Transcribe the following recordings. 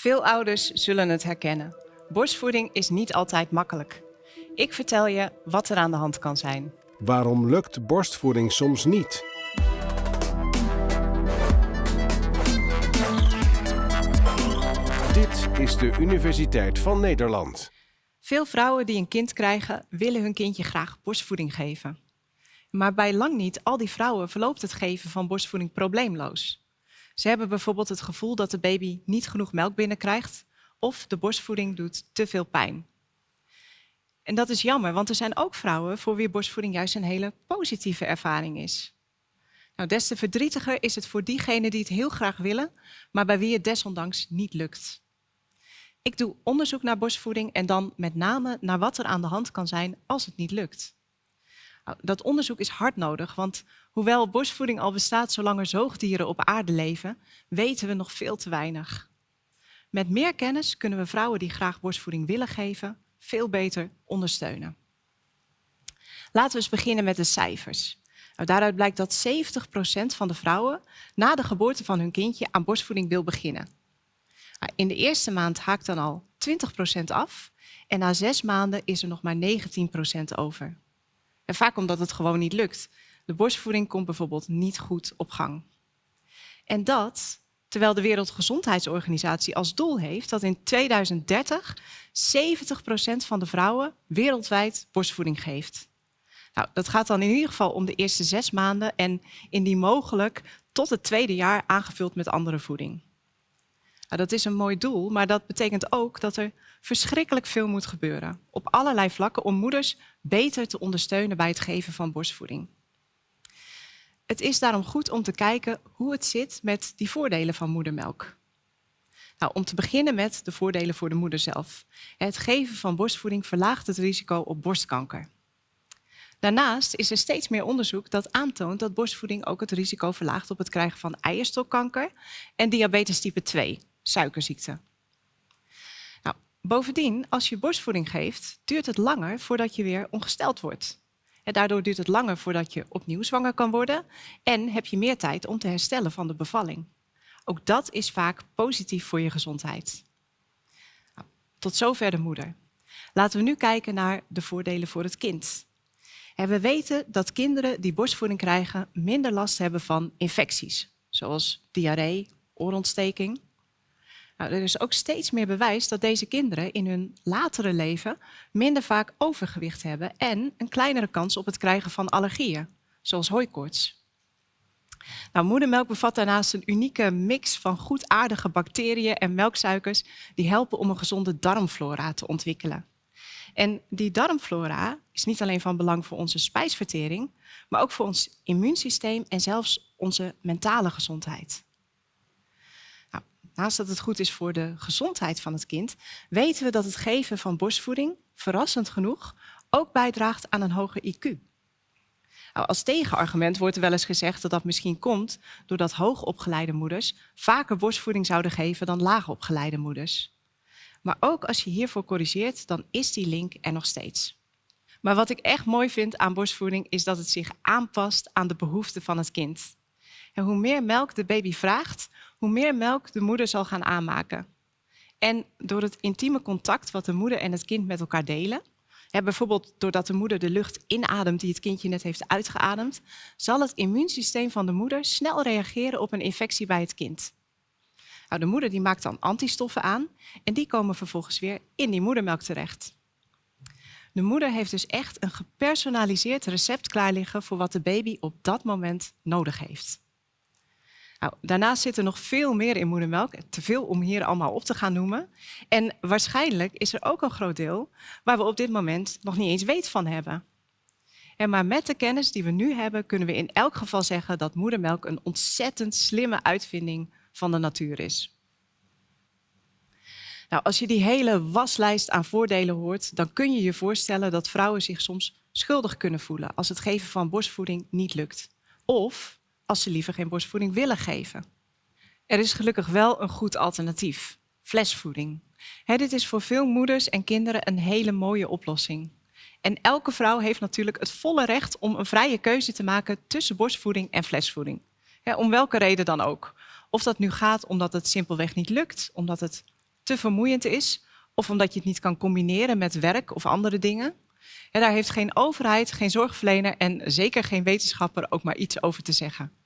Veel ouders zullen het herkennen. Borstvoeding is niet altijd makkelijk. Ik vertel je wat er aan de hand kan zijn. Waarom lukt borstvoeding soms niet? Dit is de Universiteit van Nederland. Veel vrouwen die een kind krijgen, willen hun kindje graag borstvoeding geven. Maar bij lang niet al die vrouwen verloopt het geven van borstvoeding probleemloos. Ze hebben bijvoorbeeld het gevoel dat de baby niet genoeg melk binnenkrijgt of de borstvoeding doet te veel pijn. En dat is jammer, want er zijn ook vrouwen voor wie borstvoeding juist een hele positieve ervaring is. Nou, des te verdrietiger is het voor diegenen die het heel graag willen, maar bij wie het desondanks niet lukt. Ik doe onderzoek naar borstvoeding en dan met name naar wat er aan de hand kan zijn als het niet lukt. Nou, dat onderzoek is hard nodig, want hoewel borstvoeding al bestaat zolang er zoogdieren op aarde leven, weten we nog veel te weinig. Met meer kennis kunnen we vrouwen die graag borstvoeding willen geven, veel beter ondersteunen. Laten we eens beginnen met de cijfers. Nou, daaruit blijkt dat 70% van de vrouwen na de geboorte van hun kindje aan borstvoeding wil beginnen. Nou, in de eerste maand haakt dan al 20% af en na zes maanden is er nog maar 19% over. En vaak omdat het gewoon niet lukt. De borstvoeding komt bijvoorbeeld niet goed op gang. En dat terwijl de Wereldgezondheidsorganisatie als doel heeft dat in 2030 70% van de vrouwen wereldwijd borstvoeding geeft. Nou, dat gaat dan in ieder geval om de eerste zes maanden en indien mogelijk tot het tweede jaar aangevuld met andere voeding. Nou, dat is een mooi doel, maar dat betekent ook dat er verschrikkelijk veel moet gebeuren. Op allerlei vlakken om moeders beter te ondersteunen bij het geven van borstvoeding. Het is daarom goed om te kijken hoe het zit met die voordelen van moedermelk. Nou, om te beginnen met de voordelen voor de moeder zelf. Het geven van borstvoeding verlaagt het risico op borstkanker. Daarnaast is er steeds meer onderzoek dat aantoont dat borstvoeding ook het risico verlaagt op het krijgen van eierstokkanker en diabetes type 2, suikerziekte. Nou, bovendien, als je borstvoeding geeft, duurt het langer voordat je weer ongesteld wordt. En daardoor duurt het langer voordat je opnieuw zwanger kan worden en heb je meer tijd om te herstellen van de bevalling. Ook dat is vaak positief voor je gezondheid. Nou, tot zover de moeder. Laten we nu kijken naar de voordelen voor het kind. En we weten dat kinderen die borstvoeding krijgen minder last hebben van infecties, zoals diarree, oorontsteking. Nou, er is ook steeds meer bewijs dat deze kinderen in hun latere leven minder vaak overgewicht hebben en een kleinere kans op het krijgen van allergieën, zoals hooikoorts. Nou, moedermelk bevat daarnaast een unieke mix van goedaardige bacteriën en melksuikers die helpen om een gezonde darmflora te ontwikkelen. En die darmflora is niet alleen van belang voor onze spijsvertering, maar ook voor ons immuunsysteem en zelfs onze mentale gezondheid. Naast dat het goed is voor de gezondheid van het kind, weten we dat het geven van borstvoeding, verrassend genoeg, ook bijdraagt aan een hoger IQ. Nou, als tegenargument wordt er wel eens gezegd dat dat misschien komt doordat hoogopgeleide moeders vaker borstvoeding zouden geven dan laagopgeleide moeders. Maar ook als je hiervoor corrigeert, dan is die link er nog steeds. Maar wat ik echt mooi vind aan borstvoeding is dat het zich aanpast aan de behoeften van het kind. En hoe meer melk de baby vraagt, hoe meer melk de moeder zal gaan aanmaken. En door het intieme contact wat de moeder en het kind met elkaar delen, bijvoorbeeld doordat de moeder de lucht inademt die het kindje net heeft uitgeademd, zal het immuunsysteem van de moeder snel reageren op een infectie bij het kind. Nou, de moeder die maakt dan antistoffen aan en die komen vervolgens weer in die moedermelk terecht. De moeder heeft dus echt een gepersonaliseerd recept klaar liggen voor wat de baby op dat moment nodig heeft. Nou, daarnaast zit er nog veel meer in moedermelk, te veel om hier allemaal op te gaan noemen. En waarschijnlijk is er ook een groot deel waar we op dit moment nog niet eens weet van hebben. En maar met de kennis die we nu hebben, kunnen we in elk geval zeggen dat moedermelk een ontzettend slimme uitvinding van de natuur is. Nou, als je die hele waslijst aan voordelen hoort, dan kun je je voorstellen dat vrouwen zich soms schuldig kunnen voelen als het geven van borstvoeding niet lukt. Of als ze liever geen borstvoeding willen geven. Er is gelukkig wel een goed alternatief, flesvoeding. dit is voor veel moeders en kinderen een hele mooie oplossing. En elke vrouw heeft natuurlijk het volle recht om een vrije keuze te maken tussen borstvoeding en flesvoeding. om welke reden dan ook. Of dat nu gaat omdat het simpelweg niet lukt, omdat het te vermoeiend is of omdat je het niet kan combineren met werk of andere dingen. En daar heeft geen overheid, geen zorgverlener en zeker geen wetenschapper ook maar iets over te zeggen.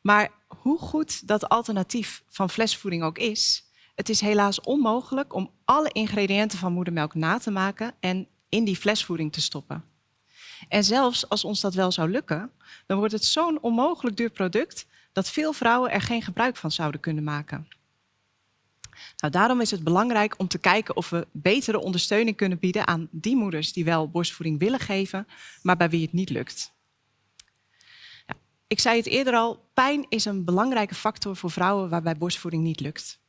Maar hoe goed dat alternatief van flesvoeding ook is, het is helaas onmogelijk om alle ingrediënten van moedermelk na te maken en in die flesvoeding te stoppen. En zelfs als ons dat wel zou lukken, dan wordt het zo'n onmogelijk duur product dat veel vrouwen er geen gebruik van zouden kunnen maken. Nou, daarom is het belangrijk om te kijken of we betere ondersteuning kunnen bieden aan die moeders die wel borstvoeding willen geven, maar bij wie het niet lukt. Ik zei het eerder al, pijn is een belangrijke factor voor vrouwen waarbij borstvoeding niet lukt.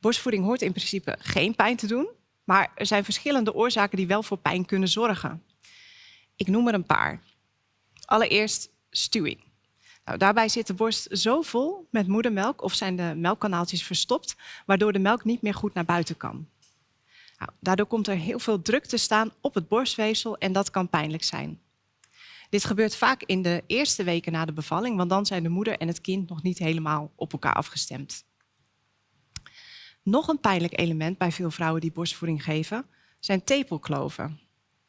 Borstvoeding hoort in principe geen pijn te doen, maar er zijn verschillende oorzaken die wel voor pijn kunnen zorgen. Ik noem er een paar. Allereerst stuwing. Nou, daarbij zit de borst zo vol met moedermelk of zijn de melkkanaaltjes verstopt, waardoor de melk niet meer goed naar buiten kan. Nou, daardoor komt er heel veel druk te staan op het borstweefsel en dat kan pijnlijk zijn. Dit gebeurt vaak in de eerste weken na de bevalling, want dan zijn de moeder en het kind nog niet helemaal op elkaar afgestemd. Nog een pijnlijk element bij veel vrouwen die borstvoeding geven, zijn tepelkloven.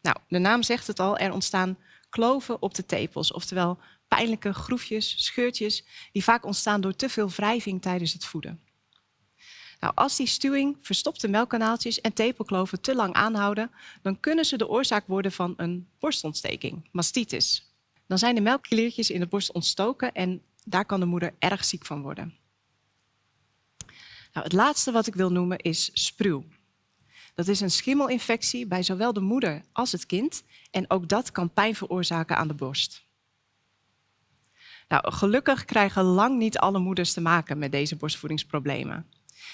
Nou, de naam zegt het al, er ontstaan kloven op de tepels, oftewel pijnlijke groefjes, scheurtjes, die vaak ontstaan door te veel wrijving tijdens het voeden. Nou, als die stuwing, verstopte melkkanaaltjes en tepelkloven te lang aanhouden, dan kunnen ze de oorzaak worden van een borstontsteking, mastitis. Dan zijn de melkkliertjes in de borst ontstoken en daar kan de moeder erg ziek van worden. Nou, het laatste wat ik wil noemen is spruw. Dat is een schimmelinfectie bij zowel de moeder als het kind en ook dat kan pijn veroorzaken aan de borst. Nou, gelukkig krijgen lang niet alle moeders te maken met deze borstvoedingsproblemen.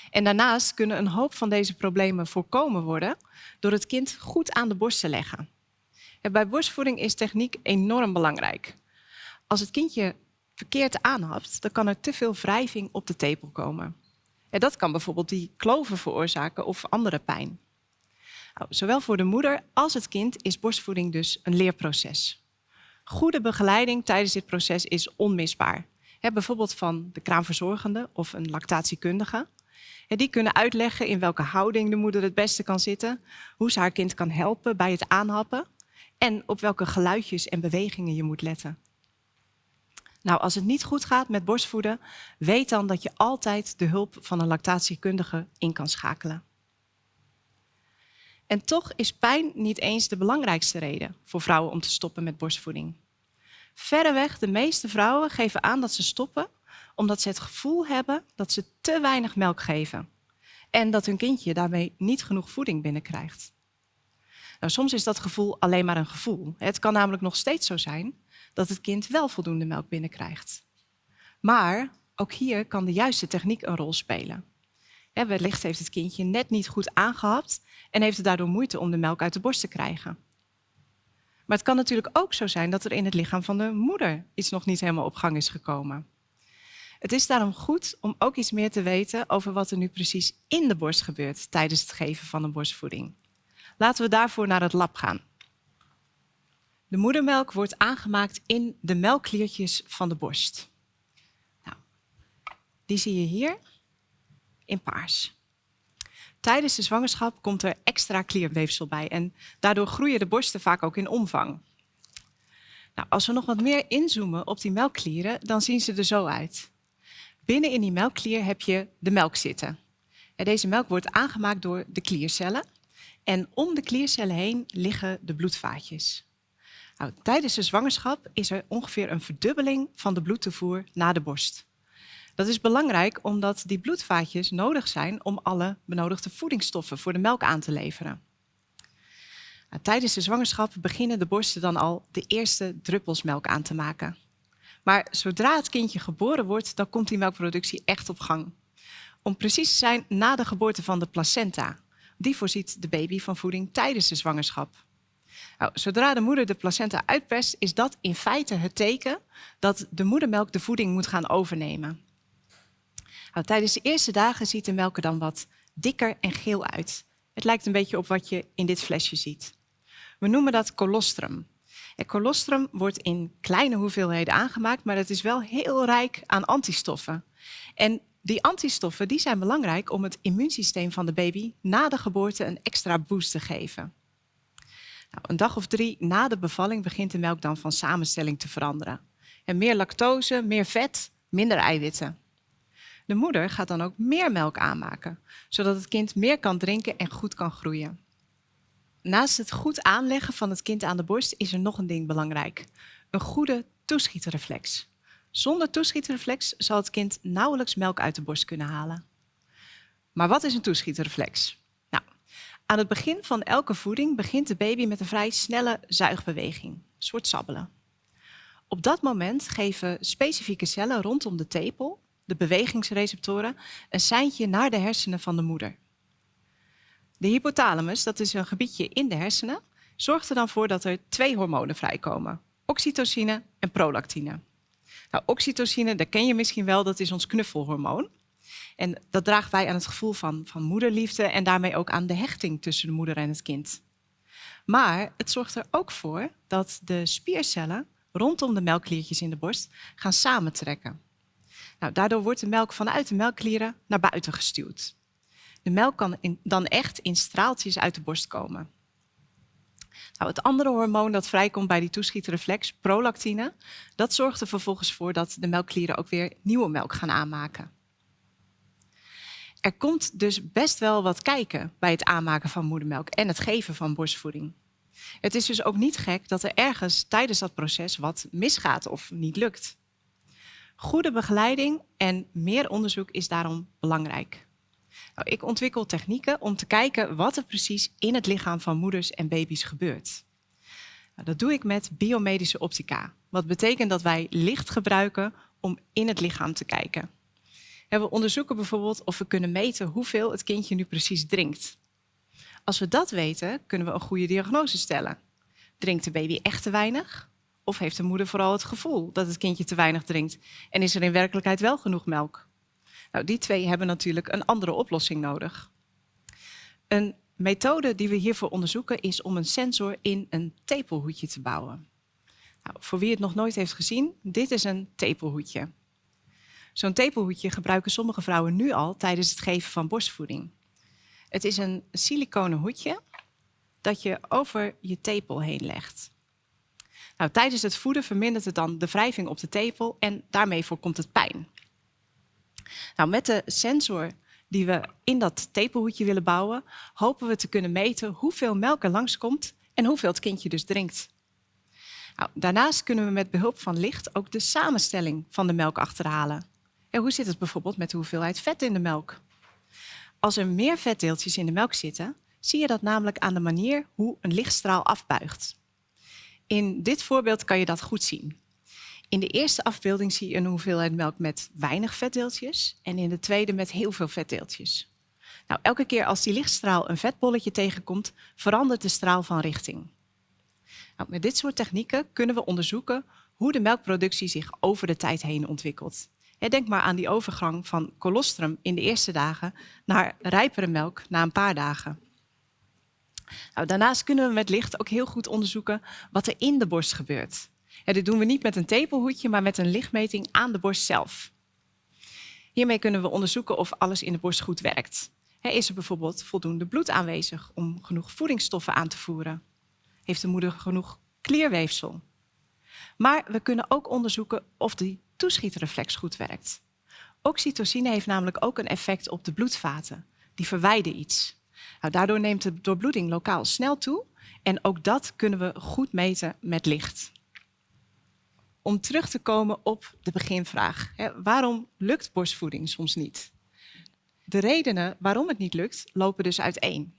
En daarnaast kunnen een hoop van deze problemen voorkomen worden door het kind goed aan de borst te leggen. En bij borstvoeding is techniek enorm belangrijk. Als het kindje verkeerd aanhapt, dan kan er te veel wrijving op de tepel komen. En dat kan bijvoorbeeld die kloven veroorzaken of andere pijn. Nou, zowel voor de moeder als het kind is borstvoeding dus een leerproces. Goede begeleiding tijdens dit proces is onmisbaar. bijvoorbeeld van de kraamverzorgende of een lactatiekundige. Die kunnen uitleggen in welke houding de moeder het beste kan zitten, hoe ze haar kind kan helpen bij het aanhappen en op welke geluidjes en bewegingen je moet letten. Nou, als het niet goed gaat met borstvoeden, weet dan dat je altijd de hulp van een lactatiekundige in kan schakelen. En toch is pijn niet eens de belangrijkste reden voor vrouwen om te stoppen met borstvoeding. Verreweg de meeste vrouwen geven aan dat ze stoppen omdat ze het gevoel hebben dat ze te weinig melk geven. En dat hun kindje daarmee niet genoeg voeding binnenkrijgt. Nou, soms is dat gevoel alleen maar een gevoel. Het kan namelijk nog steeds zo zijn dat het kind wel voldoende melk binnenkrijgt. Maar ook hier kan de juiste techniek een rol spelen. wellicht heeft het kindje net niet goed aangehapt en heeft het daardoor moeite om de melk uit de borst te krijgen. Maar het kan natuurlijk ook zo zijn dat er in het lichaam van de moeder iets nog niet helemaal op gang is gekomen. Het is daarom goed om ook iets meer te weten over wat er nu precies in de borst gebeurt tijdens het geven van een borstvoeding. Laten we daarvoor naar het lab gaan. De moedermelk wordt aangemaakt in de melkkliertjes van de borst. Nou, die zie je hier in paars. Tijdens de zwangerschap komt er extra klierweefsel bij en daardoor groeien de borsten vaak ook in omvang. Nou, als we nog wat meer inzoomen op die melkklieren, dan zien ze er zo uit. Binnen in die melkklier heb je de melk zitten. En deze melk wordt aangemaakt door de kliercellen. En om de kliercellen heen liggen de bloedvaatjes. Nou, tijdens de zwangerschap is er ongeveer een verdubbeling van de bloedtoevoer naar de borst. Dat is belangrijk omdat die bloedvaatjes nodig zijn om alle benodigde voedingsstoffen voor de melk aan te leveren. Nou, tijdens de zwangerschap beginnen de borsten dan al de eerste druppels melk aan te maken. Maar zodra het kindje geboren wordt, dan komt die melkproductie echt op gang. Om precies te zijn na de geboorte van de placenta. Die voorziet de baby van voeding tijdens de zwangerschap. Nou, zodra de moeder de placenta uitperst, is dat in feite het teken dat de moedermelk de voeding moet gaan overnemen. Nou, tijdens de eerste dagen ziet de melk er dan wat dikker en geel uit. Het lijkt een beetje op wat je in dit flesje ziet. We noemen dat colostrum. En colostrum wordt in kleine hoeveelheden aangemaakt, maar het is wel heel rijk aan antistoffen. En Die antistoffen die zijn belangrijk om het immuunsysteem van de baby na de geboorte een extra boost te geven. Nou, een dag of drie na de bevalling begint de melk dan van samenstelling te veranderen. En meer lactose, meer vet, minder eiwitten. De moeder gaat dan ook meer melk aanmaken, zodat het kind meer kan drinken en goed kan groeien. Naast het goed aanleggen van het kind aan de borst is er nog een ding belangrijk. Een goede toeschietreflex. Zonder toeschietreflex zal het kind nauwelijks melk uit de borst kunnen halen. Maar wat is een toeschietreflex? Nou, aan het begin van elke voeding begint de baby met een vrij snelle zuigbeweging, een soort sabbelen. Op dat moment geven specifieke cellen rondom de tepel, de bewegingsreceptoren, een seintje naar de hersenen van de moeder. De hypothalamus, dat is een gebiedje in de hersenen, zorgt er dan voor dat er twee hormonen vrijkomen. Oxytocine en prolactine. Nou, oxytocine, dat ken je misschien wel, dat is ons knuffelhormoon. En dat draagt bij aan het gevoel van, van moederliefde en daarmee ook aan de hechting tussen de moeder en het kind. Maar het zorgt er ook voor dat de spiercellen rondom de melkkliertjes in de borst gaan samentrekken. Nou, daardoor wordt de melk vanuit de melkklieren naar buiten gestuwd. De melk kan dan echt in straaltjes uit de borst komen. Nou, het andere hormoon dat vrijkomt bij die toeschietreflex, prolactine, dat zorgt er vervolgens voor dat de melkklieren ook weer nieuwe melk gaan aanmaken. Er komt dus best wel wat kijken bij het aanmaken van moedermelk en het geven van borstvoeding. Het is dus ook niet gek dat er ergens tijdens dat proces wat misgaat of niet lukt. Goede begeleiding en meer onderzoek is daarom belangrijk. Ik ontwikkel technieken om te kijken wat er precies in het lichaam van moeders en baby's gebeurt. Nou, dat doe ik met biomedische optica. Wat betekent dat wij licht gebruiken om in het lichaam te kijken. En we onderzoeken bijvoorbeeld of we kunnen meten hoeveel het kindje nu precies drinkt. Als we dat weten, kunnen we een goede diagnose stellen. Drinkt de baby echt te weinig? Of heeft de moeder vooral het gevoel dat het kindje te weinig drinkt? En is er in werkelijkheid wel genoeg melk? Nou, die twee hebben natuurlijk een andere oplossing nodig. Een methode die we hiervoor onderzoeken is om een sensor in een tepelhoedje te bouwen. Nou, voor wie het nog nooit heeft gezien, dit is een tepelhoedje. Zo'n tepelhoedje gebruiken sommige vrouwen nu al tijdens het geven van borstvoeding. Het is een siliconen hoedje dat je over je tepel heen legt. Nou, tijdens het voeden vermindert het dan de wrijving op de tepel en daarmee voorkomt het pijn. Nou, met de sensor die we in dat tepelhoedje willen bouwen, hopen we te kunnen meten hoeveel melk er langskomt en hoeveel het kindje dus drinkt. Nou, daarnaast kunnen we met behulp van licht ook de samenstelling van de melk achterhalen. En hoe zit het bijvoorbeeld met de hoeveelheid vet in de melk? Als er meer vetdeeltjes in de melk zitten, zie je dat namelijk aan de manier hoe een lichtstraal afbuigt. In dit voorbeeld kan je dat goed zien. In de eerste afbeelding zie je een hoeveelheid melk met weinig vetdeeltjes en in de tweede met heel veel vetdeeltjes. Nou, elke keer als die lichtstraal een vetbolletje tegenkomt, verandert de straal van richting. Nou, met dit soort technieken kunnen we onderzoeken hoe de melkproductie zich over de tijd heen ontwikkelt. Denk maar aan die overgang van colostrum in de eerste dagen naar rijpere melk na een paar dagen. Nou, daarnaast kunnen we met licht ook heel goed onderzoeken wat er in de borst gebeurt. Dit doen we niet met een tepelhoedje, maar met een lichtmeting aan de borst zelf. Hiermee kunnen we onderzoeken of alles in de borst goed werkt. Is er bijvoorbeeld voldoende bloed aanwezig om genoeg voedingsstoffen aan te voeren? Heeft de moeder genoeg klierweefsel? Maar we kunnen ook onderzoeken of die toeschietreflex goed werkt. Oxytocine heeft namelijk ook een effect op de bloedvaten. Die verwijden iets. Nou, daardoor neemt de doorbloeding lokaal snel toe en ook dat kunnen we goed meten met licht om terug te komen op de beginvraag. waarom lukt borstvoeding soms niet? De redenen waarom het niet lukt, lopen dus uiteen.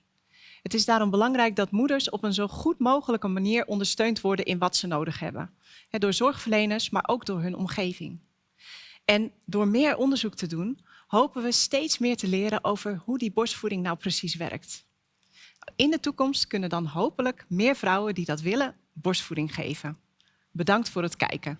Het is daarom belangrijk dat moeders op een zo goed mogelijke manier ondersteund worden in wat ze nodig hebben. Door zorgverleners, maar ook door hun omgeving. En door meer onderzoek te doen, hopen we steeds meer te leren over hoe die borstvoeding nou precies werkt. In de toekomst kunnen dan hopelijk meer vrouwen die dat willen borstvoeding geven. Bedankt voor het kijken.